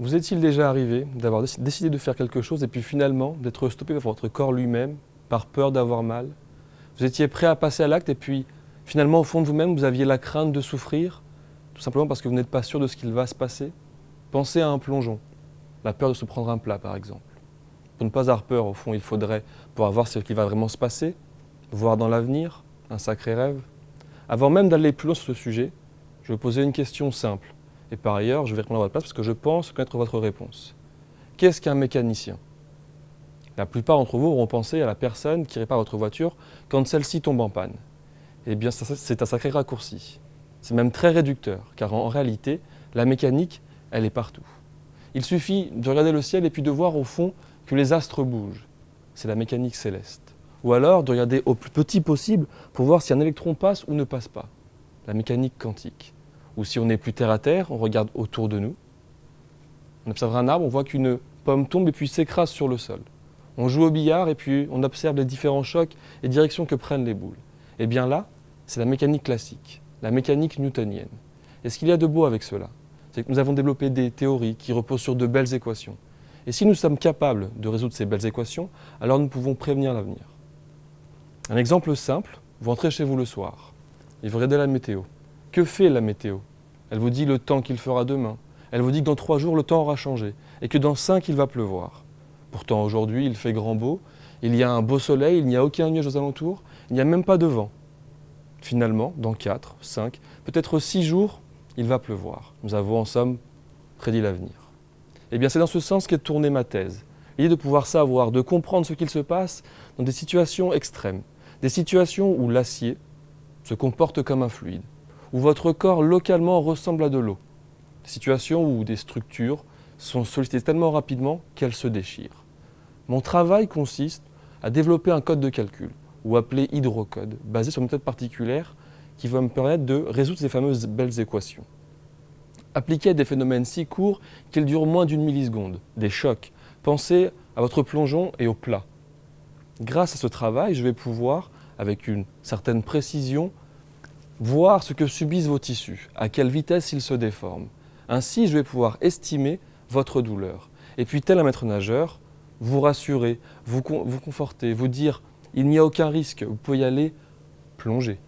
Vous est-il déjà arrivé d'avoir décidé de faire quelque chose et puis finalement d'être stoppé par votre corps lui-même, par peur d'avoir mal? Vous étiez prêt à passer à l'acte et puis finalement au fond de vous-même vous aviez la crainte de souffrir, tout simplement parce que vous n'êtes pas sûr de ce qu'il va se passer? Pensez à un plongeon, la peur de se prendre un plat par exemple. Pour ne pas avoir peur, au fond, il faudrait pouvoir voir ce qui va vraiment se passer, voir dans l'avenir, un sacré rêve. Avant même d'aller plus loin sur ce sujet, je vais poser une question simple. Et par ailleurs, je vais répondre à votre place parce que je pense connaître votre réponse. Qu'est-ce qu'un mécanicien? La plupart d'entre vous auront pensé à la personne qui répare votre voiture quand celle-ci tombe en panne. Eh bien, c'est un sacré raccourci. C'est même très réducteur, car en réalité, la mécanique, elle est partout. Il suffit de regarder le ciel et puis de voir au fond que les astres bougent. C'est la mécanique céleste. Ou alors de regarder au plus petit possible pour voir si un électron passe ou ne passe pas. La mécanique quantique. Ou si on est plus terre à terre, on regarde autour de nous. On observe un arbre, on voit qu'une pomme tombe et puis s'écrase sur le sol. On joue au billard et puis on observe les différents chocs et directions que prennent les boules. Et eh bien là, c'est la mécanique classique, la mécanique newtonienne. Et ce qu'il y a de beau avec cela, c'est que nous avons développé des théories qui reposent sur de belles équations. Et si nous sommes capables de résoudre ces belles équations, alors nous pouvons prévenir l'avenir. Un exemple simple, vous rentrez chez vous le soir et vous regardez la météo. Que fait la météo? Elle vous dit le temps qu'il fera demain. Elle vous dit que dans trois jours, le temps aura changé et que dans cinq, il va pleuvoir. Pourtant, aujourd'hui, il fait grand beau, il y a un beau soleil, il n'y a aucun nuage aux alentours, il n'y a même pas de vent. Finalement, dans quatre, cinq, peut-être six jours, il va pleuvoir. Nous avons en somme prédit l'avenir. Eh bien, c'est dans ce sens qu'est tournée ma thèse. L'idée de pouvoir savoir, de comprendre ce qu'il se passe dans des situations extrêmes, des situations où l'acier se comporte comme un fluide, où votre corps localement ressemble à de l'eau. Situations où des structures sont sollicitées tellement rapidement qu'elles se déchirent. Mon travail consiste à développer un code de calcul, ou appelé hydrocode, basé sur une méthode particulière qui va me permettre de résoudre ces fameuses belles équations. Appliqué à des phénomènes si courts qu'ils durent moins d'une milliseconde, des chocs. Pensez à votre plongeon et au plat. Grâce à ce travail, je vais pouvoir, avec une certaine précision, voir ce que subissent vos tissus, à quelle vitesse ils se déforment. Ainsi, je vais pouvoir estimer votre douleur. Et puis, tel un maître nageur, vous rassurer, vous, vous conforter, vous dire « il n'y a aucun risque, vous pouvez y aller, plonger ».